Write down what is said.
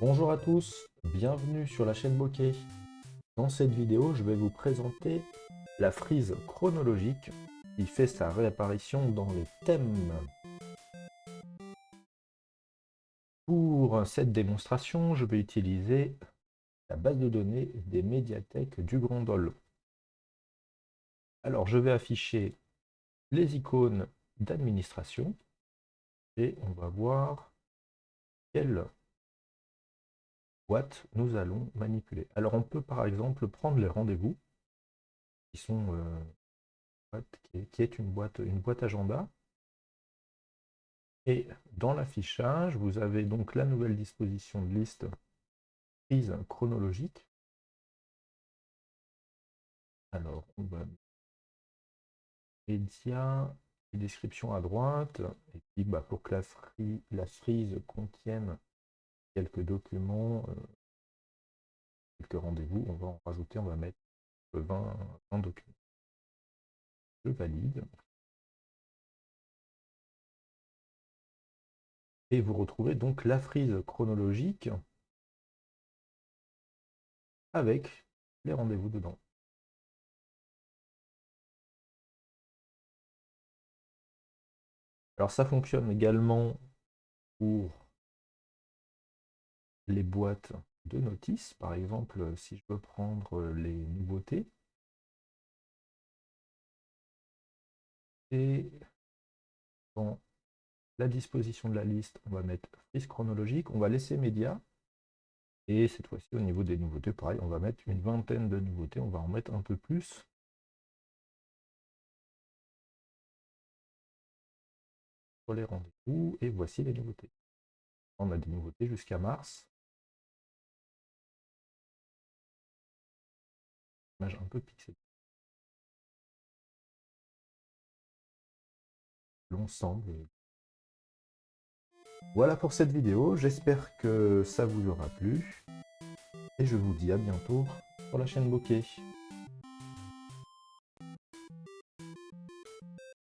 Bonjour à tous, bienvenue sur la chaîne Bokeh. Dans cette vidéo, je vais vous présenter la frise chronologique qui fait sa réapparition dans les thèmes. Pour cette démonstration, je vais utiliser la base de données des médiathèques du Grandol. Alors, je vais afficher les icônes d'administration et on va voir quelle nous allons manipuler. Alors on peut par exemple prendre les rendez-vous qui sont euh, qui, est, une boîte une boîte agenda et dans l'affichage vous avez donc la nouvelle disposition de liste prise chronologique alors on va média et description à droite et puis bah, pour que la, la frise contienne quelques documents, euh, quelques rendez-vous, on va en rajouter, on va mettre 20, 20 documents. Je valide. Et vous retrouvez donc la frise chronologique avec les rendez-vous dedans. Alors ça fonctionne également pour les boîtes de notices. Par exemple, si je veux prendre les nouveautés, et dans la disposition de la liste, on va mettre frise chronologique, on va laisser médias, et cette fois-ci, au niveau des nouveautés, pareil, on va mettre une vingtaine de nouveautés, on va en mettre un peu plus. Pour les rendez-vous, et voici les nouveautés. On a des nouveautés jusqu'à mars. Un peu. L'ensemble. Voilà pour cette vidéo, j'espère que ça vous aura plu. Et je vous dis à bientôt sur la chaîne Bokeh.